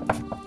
you